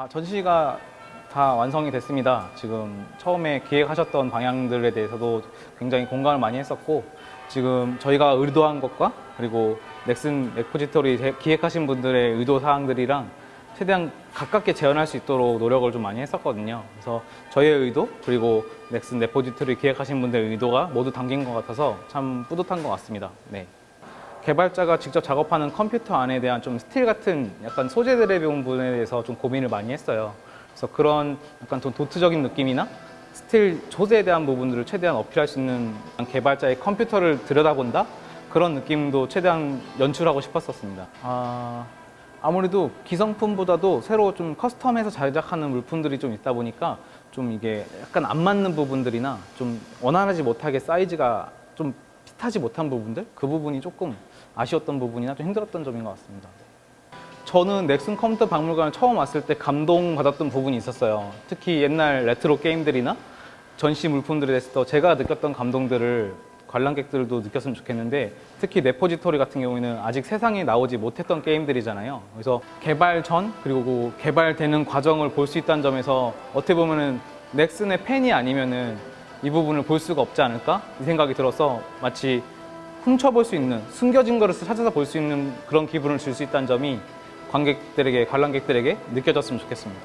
아, 전시가 다 완성이 됐습니다. 지금 처음에 기획하셨던 방향들에 대해서도 굉장히 공감을 많이 했었고 지금 저희가 의도한 것과 그리고 넥슨 repository 제- 기획하신 분들의 의도 사항들이랑 최대한 가깝게 재현할 수 있도록 노력을 좀 많이 했었거든요. 그래서 저희의 의도 그리고 넥슨 repository 기획하신 분들의 의도가 모두 담긴 것 같아서 참 뿌듯한 것 같습니다. 네. 개발자가 직접 작업하는 컴퓨터 안에 대한 좀 스틸 같은 약간 소재들의 부분에 대해서 좀 고민을 많이 했어요. 그래서 그런 약간 좀 도트적인 느낌이나 스틸 소재에 대한 부분들을 최대한 어필할 수 있는 개발자의 컴퓨터를 들여다본다? 그런 느낌도 최대한 연출하고 싶었었습니다. 아, 아무래도 기성품보다도 새로 좀 custom해서 제작하는 물품들이 좀 있다 보니까 좀 이게 약간 안 맞는 부분들이나 좀 원활하지 못하게 사이즈가 좀 fit하지 못한 부분들 그 부분이 조금 아쉬웠던 부분이나 좀 힘들었던 점인 것 같습니다. 저는 넥슨 컴퓨터 박물관을 처음 왔을 때 감동받았던 부분이 있었어요. 특히 옛날 레트로 게임들이나 전시 물품들에 대해서 제가 느꼈던 감동들을 관람객들도 느꼈으면 좋겠는데 특히 repository 같은 경우에는 아직 세상에 나오지 못했던 게임들이잖아요. 그래서 개발 전 그리고 그 개발되는 과정을 볼 수 있다는 점에서 어떻게 보면 은 넥슨의 팬이 아니면 은 이 부분을 볼 수가 없지 않을까 이 생각이 들어서 마치 훔쳐볼 수 있는 숨겨진 거를 찾아서 볼 수 있는 그런 기분을 줄 수 있다는 점이 관객들에게 관람객들에게 느껴졌으면 좋겠습니다.